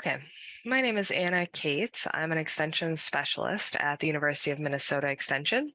Okay, my name is Anna Cates. I'm an extension specialist at the University of Minnesota Extension.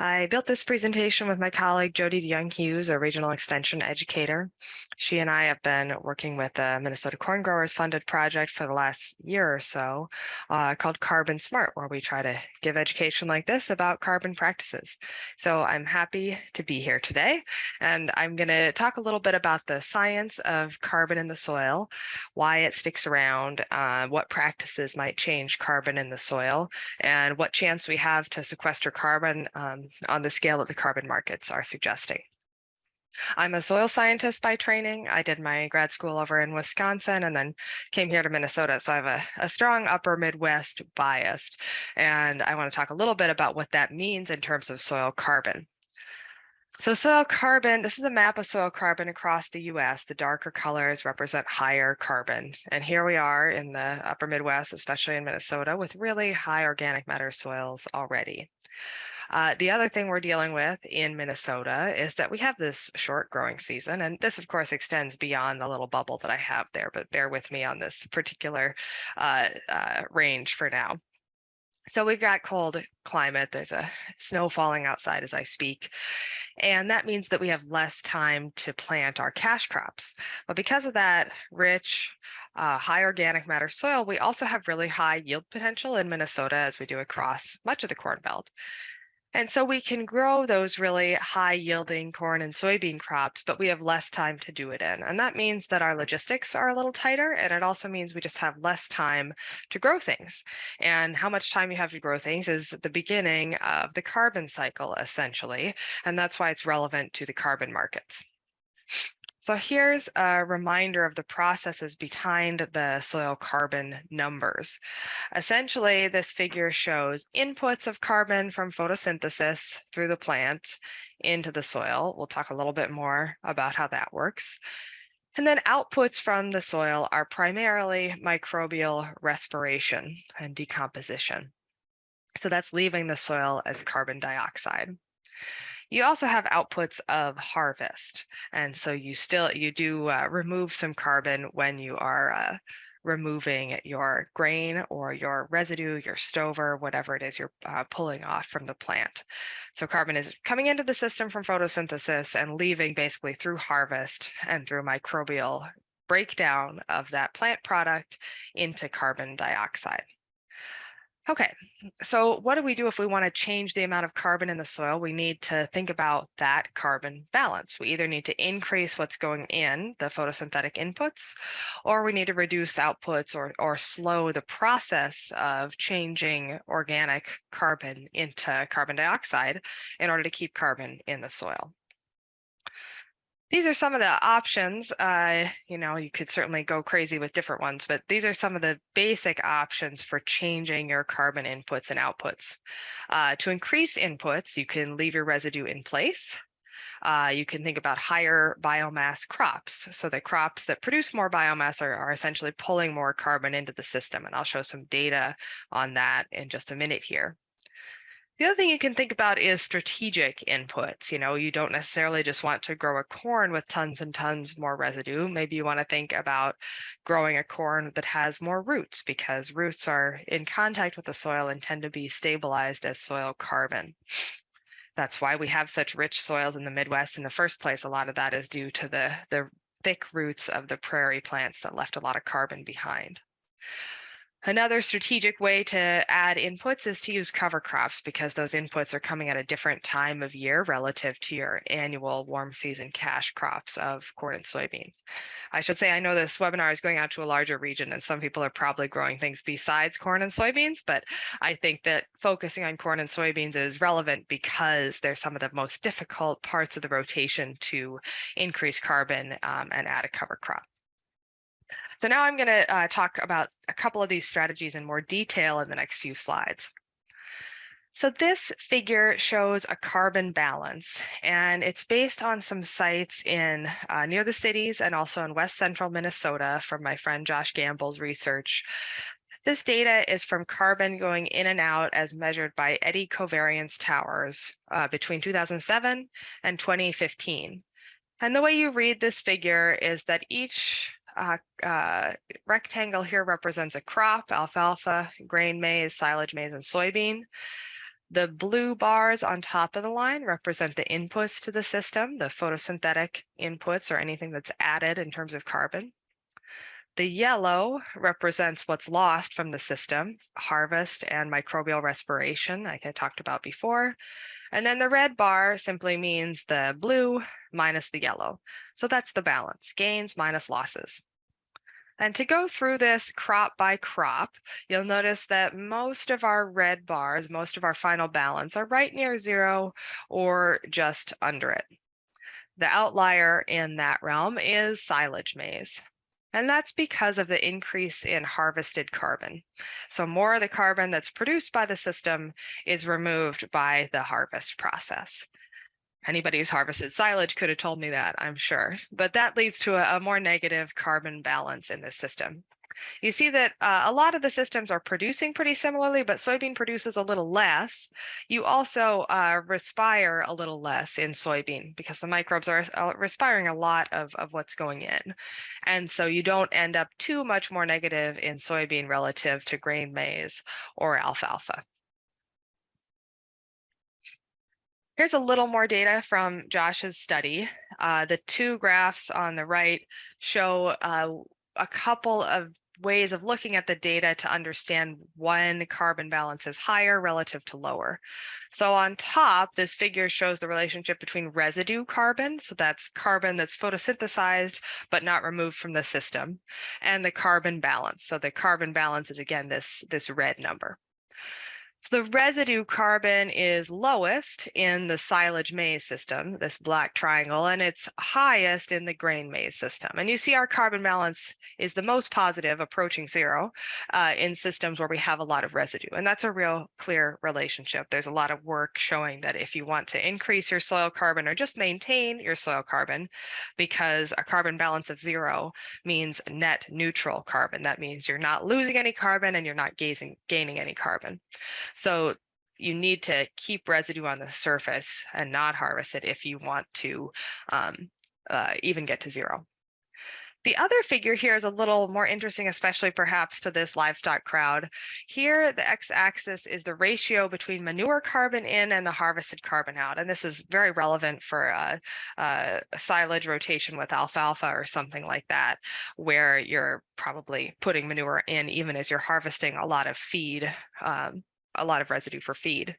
I built this presentation with my colleague Jodi DeJong-Hughes, a regional extension educator. She and I have been working with the Minnesota Corn Growers Funded project for the last year or so uh, called Carbon Smart, where we try to give education like this about carbon practices. So I'm happy to be here today, and I'm going to talk a little bit about the science of carbon in the soil, why it sticks around, uh, what practices might change carbon in the soil, and what chance we have to sequester carbon um, on the scale that the carbon markets are suggesting. I'm a soil scientist by training. I did my grad school over in Wisconsin and then came here to Minnesota. So I have a, a strong upper Midwest bias. And I want to talk a little bit about what that means in terms of soil carbon. So soil carbon, this is a map of soil carbon across the US. The darker colors represent higher carbon. And here we are in the upper Midwest, especially in Minnesota, with really high organic matter soils already. Uh, the other thing we're dealing with in Minnesota is that we have this short growing season, and this of course extends beyond the little bubble that I have there, but bear with me on this particular uh, uh, range for now. So we've got cold climate, there's a snow falling outside as I speak, and that means that we have less time to plant our cash crops. But because of that rich, uh, high organic matter soil, we also have really high yield potential in Minnesota as we do across much of the Corn Belt. And so we can grow those really high yielding corn and soybean crops, but we have less time to do it in. And that means that our logistics are a little tighter. And it also means we just have less time to grow things. And how much time you have to grow things is the beginning of the carbon cycle, essentially. And that's why it's relevant to the carbon markets. So here's a reminder of the processes behind the soil carbon numbers. Essentially, this figure shows inputs of carbon from photosynthesis through the plant into the soil. We'll talk a little bit more about how that works. And then outputs from the soil are primarily microbial respiration and decomposition. So that's leaving the soil as carbon dioxide. You also have outputs of harvest. And so you still, you do uh, remove some carbon when you are uh, removing your grain or your residue, your stover, whatever it is you're uh, pulling off from the plant. So carbon is coming into the system from photosynthesis and leaving basically through harvest and through microbial breakdown of that plant product into carbon dioxide. Okay, so what do we do if we want to change the amount of carbon in the soil? We need to think about that carbon balance. We either need to increase what's going in, the photosynthetic inputs, or we need to reduce outputs or, or slow the process of changing organic carbon into carbon dioxide in order to keep carbon in the soil these are some of the options. Uh, you know, you could certainly go crazy with different ones, but these are some of the basic options for changing your carbon inputs and outputs. Uh, to increase inputs, you can leave your residue in place. Uh, you can think about higher biomass crops. So the crops that produce more biomass are, are essentially pulling more carbon into the system. And I'll show some data on that in just a minute here. The other thing you can think about is strategic inputs. You know, you don't necessarily just want to grow a corn with tons and tons more residue. Maybe you want to think about growing a corn that has more roots because roots are in contact with the soil and tend to be stabilized as soil carbon. That's why we have such rich soils in the Midwest in the first place. A lot of that is due to the, the thick roots of the prairie plants that left a lot of carbon behind. Another strategic way to add inputs is to use cover crops because those inputs are coming at a different time of year relative to your annual warm season cash crops of corn and soybeans. I should say I know this webinar is going out to a larger region and some people are probably growing things besides corn and soybeans, but I think that focusing on corn and soybeans is relevant because they're some of the most difficult parts of the rotation to increase carbon um, and add a cover crop. So now I'm going to uh, talk about a couple of these strategies in more detail in the next few slides. So this figure shows a carbon balance, and it's based on some sites in uh, near the cities and also in west central Minnesota from my friend Josh Gamble's research. This data is from carbon going in and out as measured by eddy covariance towers uh, between 2007 and 2015. And the way you read this figure is that each uh, uh, rectangle here represents a crop, alfalfa, grain maize, silage maize, and soybean. The blue bars on top of the line represent the inputs to the system, the photosynthetic inputs or anything that's added in terms of carbon. The yellow represents what's lost from the system, harvest and microbial respiration, like I talked about before. And then the red bar simply means the blue minus the yellow. So that's the balance, gains minus losses. And to go through this crop by crop, you'll notice that most of our red bars, most of our final balance are right near zero or just under it. The outlier in that realm is silage maize. And that's because of the increase in harvested carbon. So more of the carbon that's produced by the system is removed by the harvest process. Anybody who's harvested silage could have told me that, I'm sure. But that leads to a, a more negative carbon balance in the system. You see that uh, a lot of the systems are producing pretty similarly, but soybean produces a little less. You also uh, respire a little less in soybean because the microbes are uh, respiring a lot of, of what's going in. And so you don't end up too much more negative in soybean relative to grain maize or alfalfa. Here's a little more data from Josh's study. Uh, the two graphs on the right show uh, a couple of ways of looking at the data to understand when carbon balance is higher relative to lower. So on top, this figure shows the relationship between residue carbon, so that's carbon that's photosynthesized but not removed from the system, and the carbon balance. So the carbon balance is again this, this red number. So the residue carbon is lowest in the silage maize system, this black triangle, and it's highest in the grain maize system. And you see our carbon balance is the most positive, approaching zero, uh, in systems where we have a lot of residue. And that's a real clear relationship. There's a lot of work showing that if you want to increase your soil carbon or just maintain your soil carbon, because a carbon balance of zero means net neutral carbon. That means you're not losing any carbon and you're not gazing, gaining any carbon. So you need to keep residue on the surface and not harvest it if you want to um, uh, even get to zero. The other figure here is a little more interesting, especially perhaps to this livestock crowd. Here, the x-axis is the ratio between manure carbon in and the harvested carbon out. And this is very relevant for a, silage rotation with alfalfa or something like that, where you're probably putting manure in even as you're harvesting a lot of feed um, a lot of residue for feed.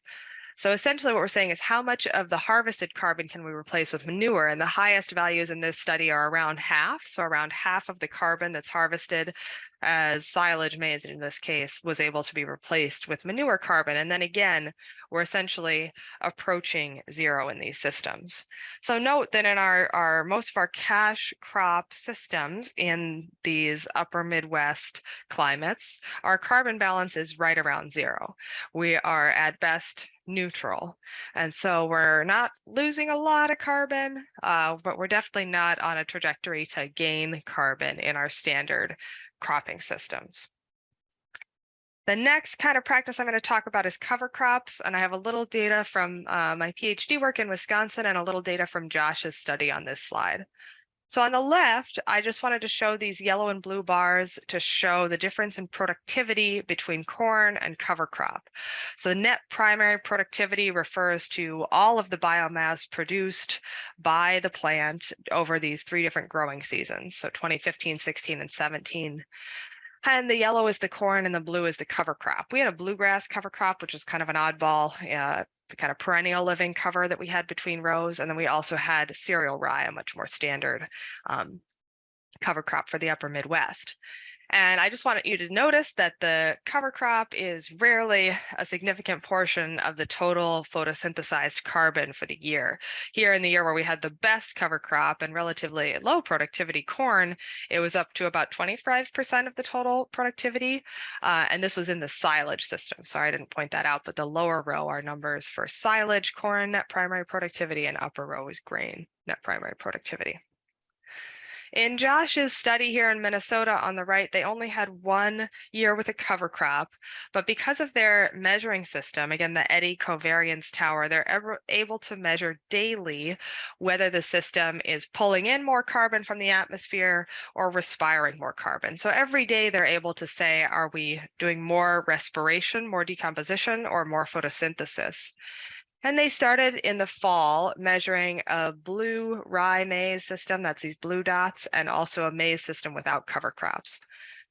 So essentially what we're saying is how much of the harvested carbon can we replace with manure? And the highest values in this study are around half. So around half of the carbon that's harvested as silage maize in this case was able to be replaced with manure carbon. And then again, we're essentially approaching zero in these systems. So note that in our, our most of our cash crop systems in these upper Midwest climates, our carbon balance is right around zero. We are at best neutral. And so we're not losing a lot of carbon, uh, but we're definitely not on a trajectory to gain carbon in our standard cropping systems. The next kind of practice I'm going to talk about is cover crops, and I have a little data from uh, my PhD work in Wisconsin and a little data from Josh's study on this slide. So on the left, I just wanted to show these yellow and blue bars to show the difference in productivity between corn and cover crop. So the net primary productivity refers to all of the biomass produced by the plant over these three different growing seasons. So 2015, 16, and 17. And the yellow is the corn and the blue is the cover crop. We had a bluegrass cover crop, which is kind of an oddball uh, kind of perennial living cover that we had between rows. And then we also had cereal rye, a much more standard um, cover crop for the upper Midwest. And I just wanted you to notice that the cover crop is rarely a significant portion of the total photosynthesized carbon for the year. Here in the year where we had the best cover crop and relatively low productivity corn, it was up to about 25% of the total productivity. Uh, and this was in the silage system. Sorry, I didn't point that out, but the lower row are numbers for silage, corn net primary productivity, and upper row is grain net primary productivity. In Josh's study here in Minnesota on the right, they only had one year with a cover crop, but because of their measuring system, again, the eddy covariance tower, they're able to measure daily whether the system is pulling in more carbon from the atmosphere or respiring more carbon. So every day they're able to say, are we doing more respiration, more decomposition, or more photosynthesis? And they started in the fall measuring a blue rye maize system, that's these blue dots, and also a maize system without cover crops.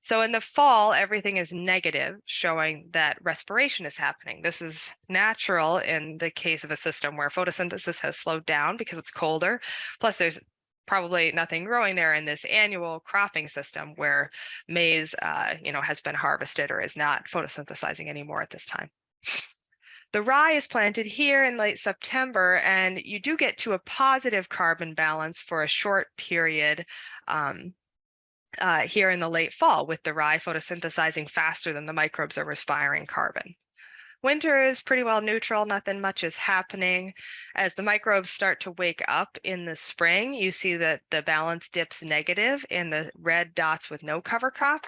So in the fall, everything is negative, showing that respiration is happening. This is natural in the case of a system where photosynthesis has slowed down because it's colder. Plus there's probably nothing growing there in this annual cropping system where maize, uh, you know, has been harvested or is not photosynthesizing anymore at this time. The rye is planted here in late September, and you do get to a positive carbon balance for a short period um, uh, here in the late fall with the rye photosynthesizing faster than the microbes are respiring carbon. Winter is pretty well neutral, nothing much is happening. As the microbes start to wake up in the spring, you see that the balance dips negative in the red dots with no cover crop.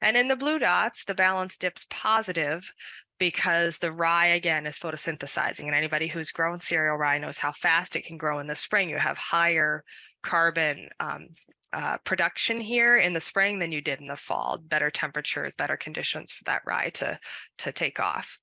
And in the blue dots, the balance dips positive because the rye again is photosynthesizing and anybody who's grown cereal rye knows how fast it can grow in the spring. You have higher carbon um, uh, production here in the spring than you did in the fall, better temperatures, better conditions for that rye to, to take off.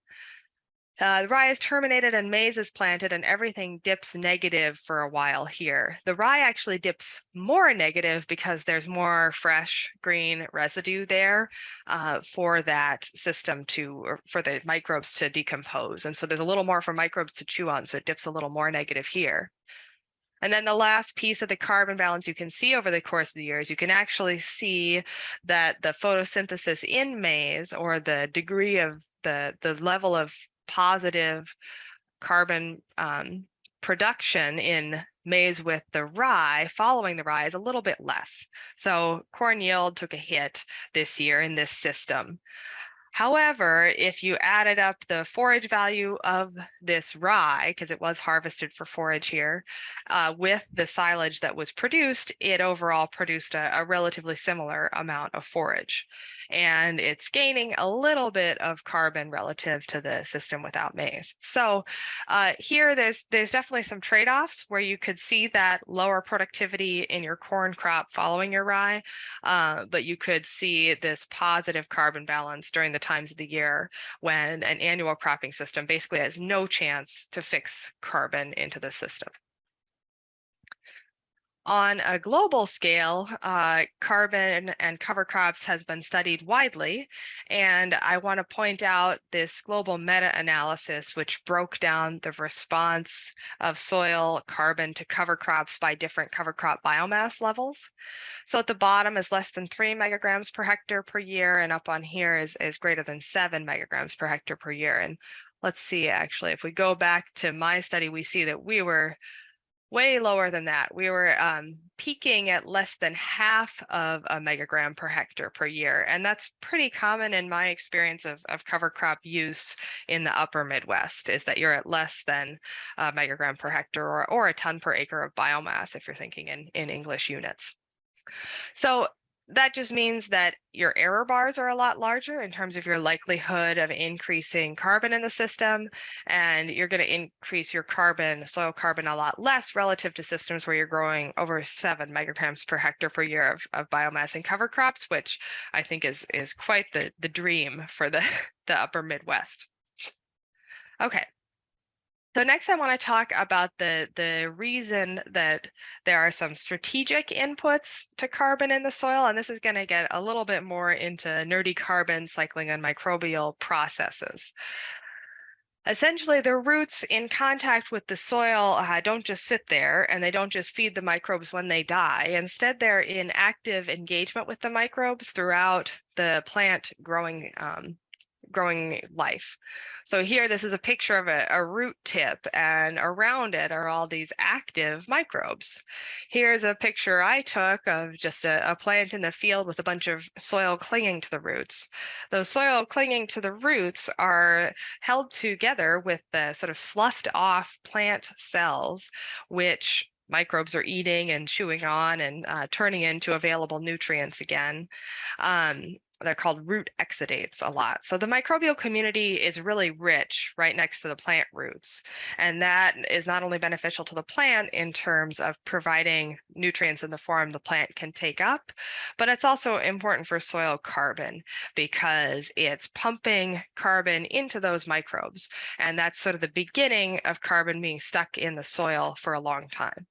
Uh, the rye is terminated and maize is planted and everything dips negative for a while here. The rye actually dips more negative because there's more fresh green residue there uh, for that system to, for the microbes to decompose. And so there's a little more for microbes to chew on, so it dips a little more negative here. And then the last piece of the carbon balance you can see over the course of the years, you can actually see that the photosynthesis in maize or the degree of the, the level of positive carbon um, production in maize with the rye following the rye is a little bit less. So corn yield took a hit this year in this system. However, if you added up the forage value of this rye, because it was harvested for forage here, uh, with the silage that was produced, it overall produced a, a, relatively similar amount of forage. And it's gaining a little bit of carbon relative to the system without maize. So uh, here there's, there's definitely some trade-offs where you could see that lower productivity in your corn crop following your rye, uh, but you could see this positive carbon balance during the times of the year when an annual cropping system basically has no chance to fix carbon into the system. On a global scale, uh, carbon and cover crops has been studied widely, and I want to point out this global meta-analysis which broke down the response of soil carbon to cover crops by different cover crop biomass levels. So at the bottom is less than three megagrams per hectare per year, and up on here is, is greater than seven megagrams per hectare per year. And let's see, actually, if we go back to my study, we see that we were way lower than that. We were um, peaking at less than half of a megagram per hectare per year. And that's pretty common in my experience of, of cover crop use in the upper Midwest is that you're at less than a megagram per hectare or, or a ton per acre of biomass if you're thinking in, in English units. So that just means that your error bars are a lot larger in terms of your likelihood of increasing carbon in the system, and you're going to increase your carbon, soil carbon a lot less relative to systems where you're growing over seven micrograms per hectare per year of, of biomass and cover crops, which I think is is quite the the dream for the the upper Midwest. Okay, so next I want to talk about the, the reason that there are some strategic inputs to carbon in the soil, and this is going to get a little bit more into nerdy carbon cycling and microbial processes. Essentially, the roots in contact with the soil uh, don't just sit there and they don't just feed the microbes when they die. Instead, they're in active engagement with the microbes throughout the plant growing um, growing life. So here, this is a picture of a, a, root tip and around it are all these active microbes. Here's a picture I took of just a, a plant in the field with a bunch of soil clinging to the roots. Those soil clinging to the roots are held together with the sort of sloughed off plant cells, which microbes are eating and chewing on and uh, turning into available nutrients again. Um, they're called root exudates a lot. So the microbial community is really rich right next to the plant roots. And that is not only beneficial to the plant in terms of providing nutrients in the form the plant can take up, but it's also important for soil carbon because it's pumping carbon into those microbes. And that's sort of the beginning of carbon being stuck in the soil for a long time.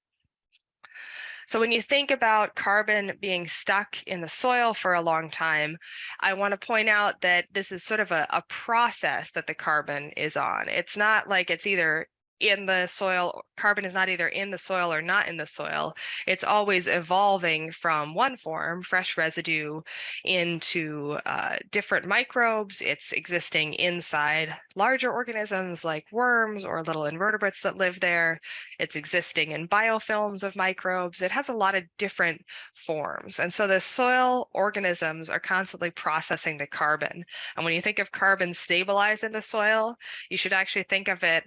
So when you think about carbon being stuck in the soil for a long time, I want to point out that this is sort of a, a process that the carbon is on. It's not like it's either in the soil, carbon is not either in the soil or not in the soil. It's always evolving from one form, fresh residue, into uh, different microbes. It's existing inside larger organisms like worms or little invertebrates that live there. It's existing in biofilms of microbes. It has a lot of different forms. And so the soil organisms are constantly processing the carbon. And when you think of carbon stabilized in the soil, you should actually think of it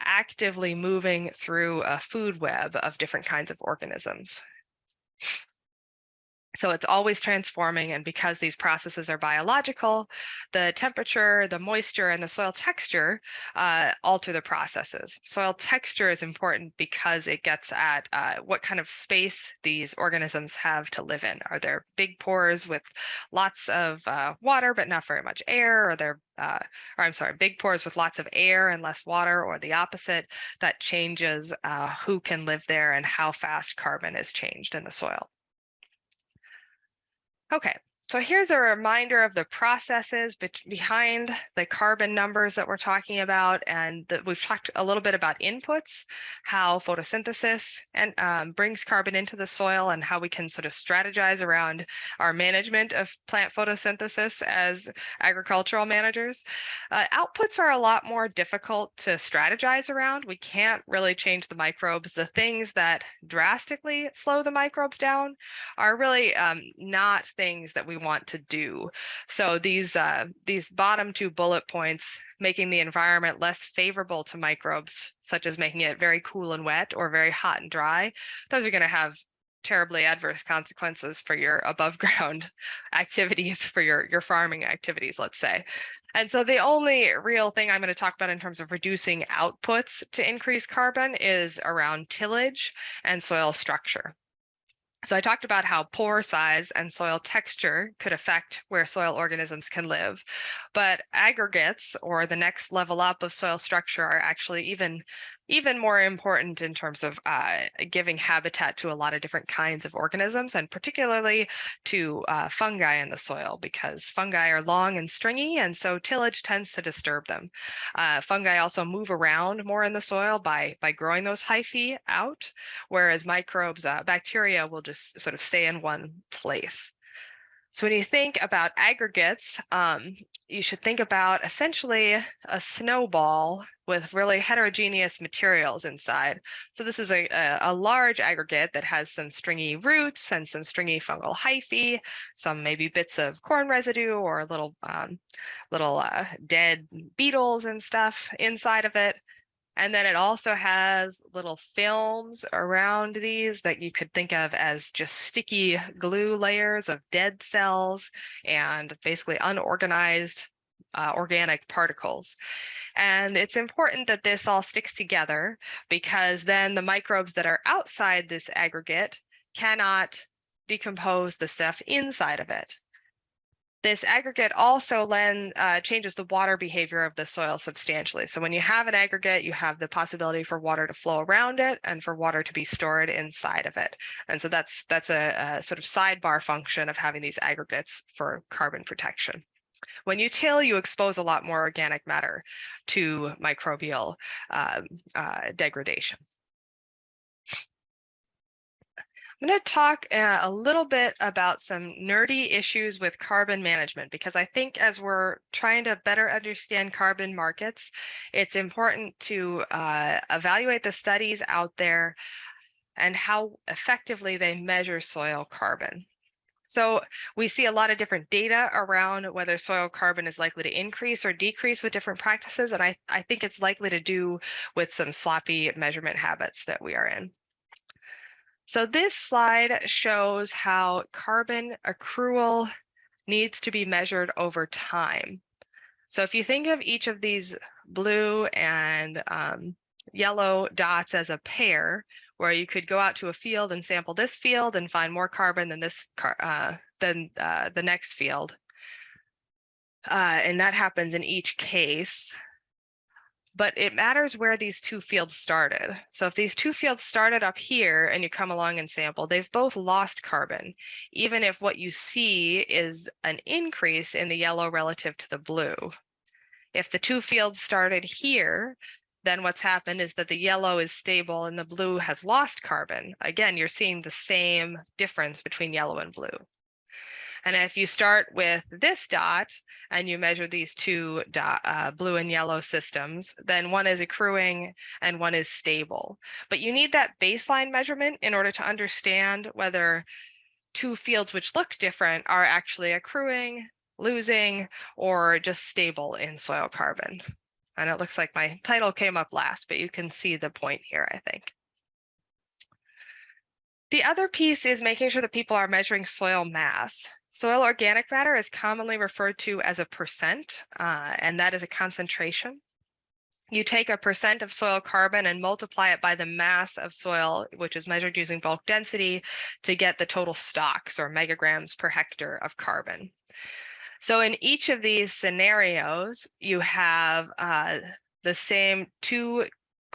actively moving through a food web of different kinds of organisms. So it's always transforming. And because these processes are biological, the temperature, the moisture, and the soil texture uh, alter the processes. Soil texture is important because it gets at uh, what kind of space these organisms have to live in. Are there big pores with lots of uh, water, but not very much air? Are there uh, or I'm sorry, big pores with lots of air and less water, or the opposite, that changes uh, who can live there and how fast carbon is changed in the soil. Okay, so here's a reminder of the processes behind the carbon numbers that we're talking about. And we've talked a little bit about inputs, how photosynthesis and um, brings carbon into the soil and how we can sort of strategize around our management of plant photosynthesis as agricultural managers. Uh, outputs are a lot more difficult to strategize around. We can't really change the microbes. The things that drastically slow the microbes down are really um, not things that we want to do. So these uh, these bottom two bullet points, making the environment less favorable to microbes, such as making it very cool and wet or very hot and dry, those are going to have terribly adverse consequences for your above ground activities, for your, your farming activities, let's say. And so the only real thing I'm going to talk about in terms of reducing outputs to increase carbon is around tillage and soil structure. So I talked about how pore size and soil texture could affect where soil organisms can live, but aggregates or the next level up of soil structure are actually even even more important in terms of uh, giving habitat to a lot of different kinds of organisms and particularly to uh, fungi in the soil because fungi are long and stringy and so tillage tends to disturb them. Uh, fungi also move around more in the soil by, by growing those hyphae out, whereas microbes, uh, bacteria will just sort of stay in one place. So when you think about aggregates, um, you should think about essentially a snowball with really heterogeneous materials inside. So this is a, a, a, large aggregate that has some stringy roots and some stringy fungal hyphae, some maybe bits of corn residue or little um, little uh, dead beetles and stuff inside of it. And then it also has little films around these that you could think of as just sticky glue layers of dead cells and basically unorganized uh, organic particles. And it's important that this all sticks together because then the microbes that are outside this aggregate cannot decompose the stuff inside of it. This aggregate also then uh, changes the water behavior of the soil substantially. So when you have an aggregate, you have the possibility for water to flow around it and for water to be stored inside of it. And so that's that's a, a sort of sidebar function of having these aggregates for carbon protection. When you till, you expose a lot more organic matter to microbial um, uh, degradation. I'm going to talk uh, a little bit about some nerdy issues with carbon management, because I think as we're trying to better understand carbon markets, it's important to uh, evaluate the studies out there and how effectively they measure soil carbon. So we see a lot of different data around whether soil carbon is likely to increase or decrease with different practices. And I, I think it's likely to do with some sloppy measurement habits that we are in. So this slide shows how carbon accrual needs to be measured over time. So if you think of each of these blue and um, yellow dots as a pair, where you could go out to a field and sample this field and find more carbon than this car, uh, than uh, the next field. Uh, and that happens in each case. But it matters where these two fields started. So if these two fields started up here and you come along and sample, they've both lost carbon, even if what you see is an increase in the yellow relative to the blue. If the two fields started here, then what's happened is that the yellow is stable and the blue has lost carbon. Again, you're seeing the same difference between yellow and blue. And if you start with this dot and you measure these two dot, uh, blue and yellow systems, then one is accruing and one is stable. But you need that baseline measurement in order to understand whether two fields which look different are actually accruing, losing, or just stable in soil carbon. And it looks like my title came up last, but you can see the point here, I think. The other piece is making sure that people are measuring soil mass. Soil organic matter is commonly referred to as a percent, uh, and that is a concentration. You take a percent of soil carbon and multiply it by the mass of soil, which is measured using bulk density to get the total stocks or megagrams per hectare of carbon. So in each of these scenarios, you have uh, the same two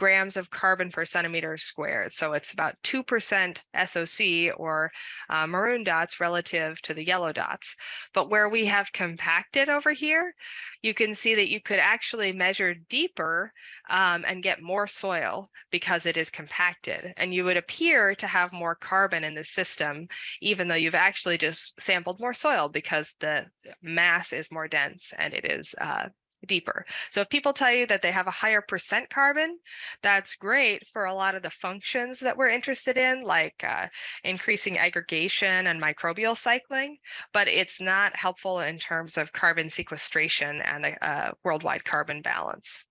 grams of carbon per centimeter squared. So it's about 2% SOC or uh, maroon dots relative to the yellow dots. But where we have compacted over here, you can see that you could actually measure deeper um, and get more soil because it is compacted. And you would appear to have more carbon in the system, even though you've actually just sampled more soil because the mass is more dense and it is uh, deeper. So if people tell you that they have a higher percent carbon, that's great for a lot of the functions that we're interested in, like uh, increasing aggregation and microbial cycling, but it's not helpful in terms of carbon sequestration and the uh, worldwide carbon balance.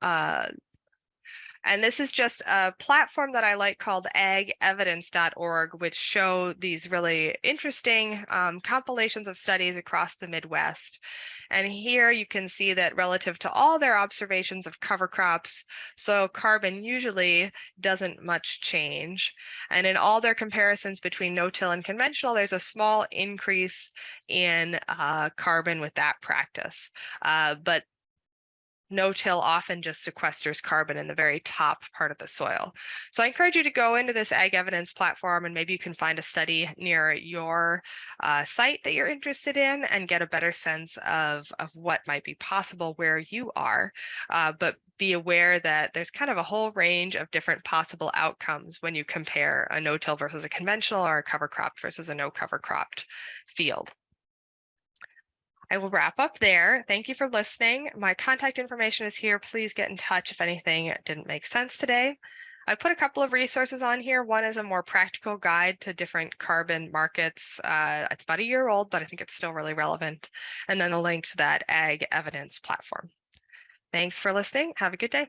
Uh, and this is just a platform that I like called agevidence.org, which show these really interesting um, compilations of studies across the Midwest. And here you can see that relative to all their observations of cover crops, so carbon usually doesn't much change. And in all their comparisons between no-till and conventional, there's a small increase in uh, carbon with that practice. Uh, but no-till often just sequesters carbon in the very top part of the soil. So I encourage you to go into this ag evidence platform and maybe you can find a study near your uh, site that you're interested in and get a better sense of, of what might be possible where you are. Uh, but be aware that there's kind of a whole range of different possible outcomes when you compare a no-till versus a conventional or a cover cropped versus a no cover cropped field. I will wrap up there. Thank you for listening. My contact information is here. Please get in touch if anything didn't make sense today. I put a couple of resources on here. One is a more practical guide to different carbon markets. Uh, it's about a year old, but I think it's still really relevant. And then a link to that ag evidence platform. Thanks for listening. Have a good day.